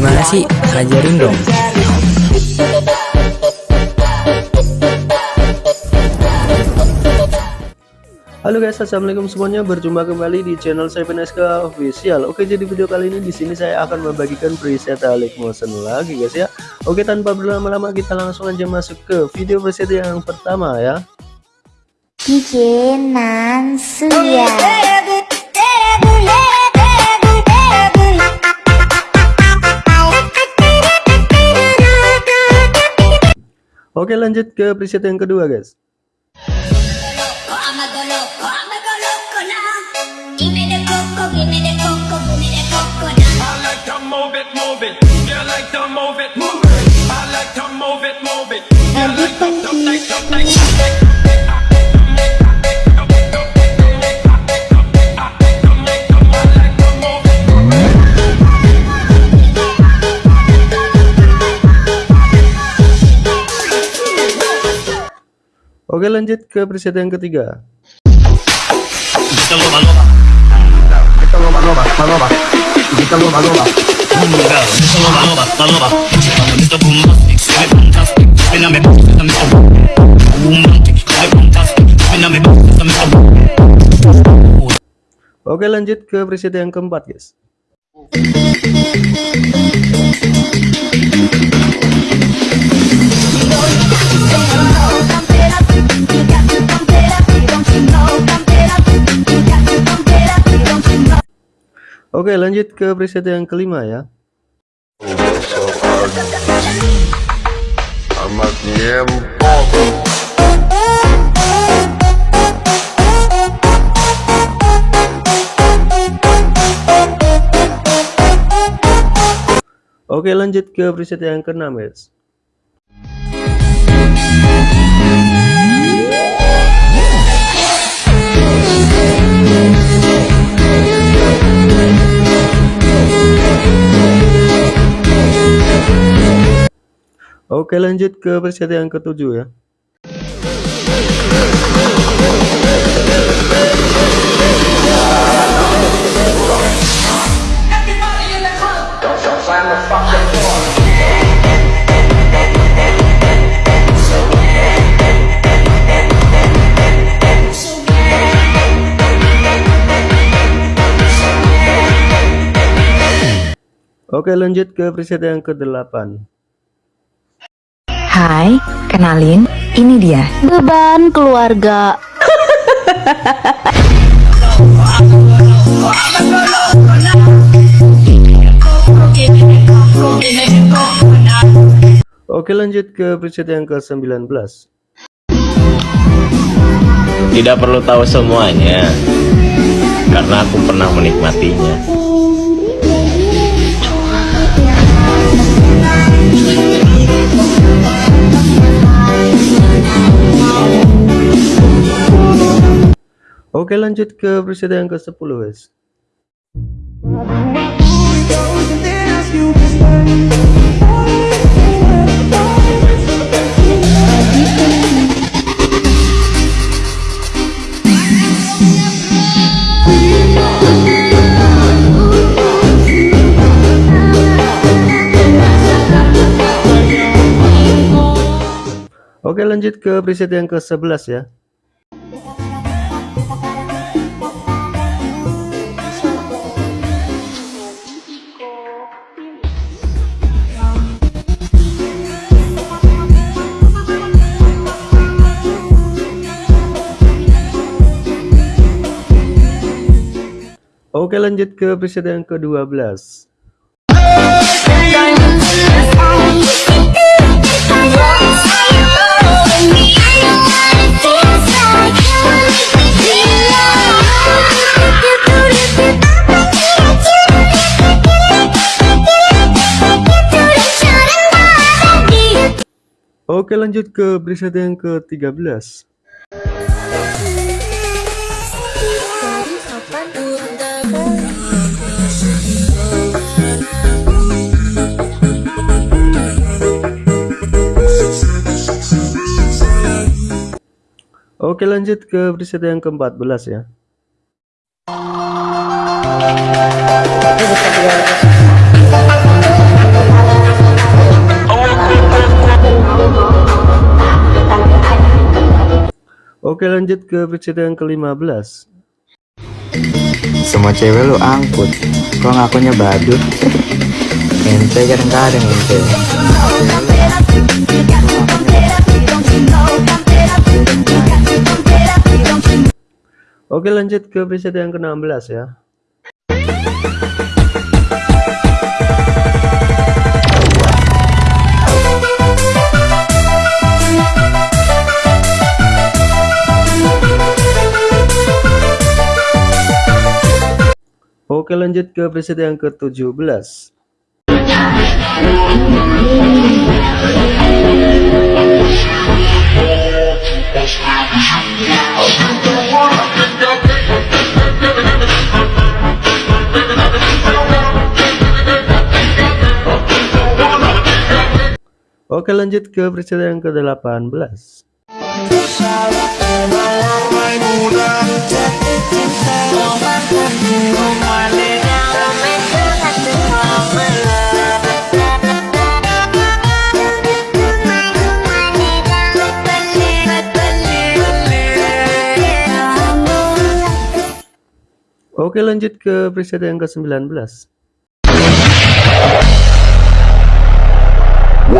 Gimana sih? Ajarin dong. Halo guys, assalamualaikum semuanya. Berjumpa kembali di channel saya SK Official. Oke, jadi video kali ini di sini saya akan membagikan preset Alik Motion lagi guys ya. Oke, tanpa berlama-lama kita langsung aja masuk ke video preset yang pertama ya. DJ Nansuya. Oke, lanjut ke preset yang kedua guys. Oke, lanjut ke preset yang ketiga. Kita. Kita loba. Kita kita loba. Oke, lanjut ke preset yang keempat guys. Oke, lanjut ke preset yang kelima ya. Oke, lanjut ke preset yang keenam guys. Oke, lanjut ke preset yang ketujuh ya. Oke, lanjut ke preset yang ke-8. Hai, kenalin, ini dia. Beban keluarga. Oke, lanjut ke preset yang ke-19. Tidak perlu tahu semuanya, karena aku pernah menikmatinya. Oke, lanjut ke preset yang ke-10 guys. Oke, lanjut ke preset yang ke-11 ya. Oke lanjut ke preset yang ke-12 Oke lanjut ke preset yang ke-13 Oke lanjut ke preset yang ke-14 ya. Oke lanjut ke preset yang ke-15 Semua cewek lu angkut. Kok ngakunya badut? Ente kadang-kadang ente. Oke lanjut ke preset yang ke-16 ya. Oke lanjut ke preset yang ke-17 Oke lanjut ke preset yang ke-18 Oke lanjut ke preset yang ke-19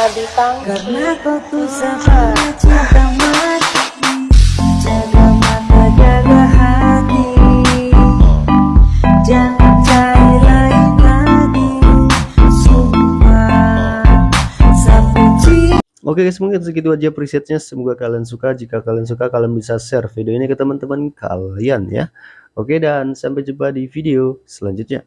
Karena kau tuh sama cinta mati Jaga mata jaga hati. Jangan cari lain lagi Sumpah Sampai cinta. Oke guys mungkin segitu aja presetnya. Semoga kalian suka. Jika kalian suka kalian bisa share video ini ke teman-teman kalian ya. Oke dan sampai jumpa di video selanjutnya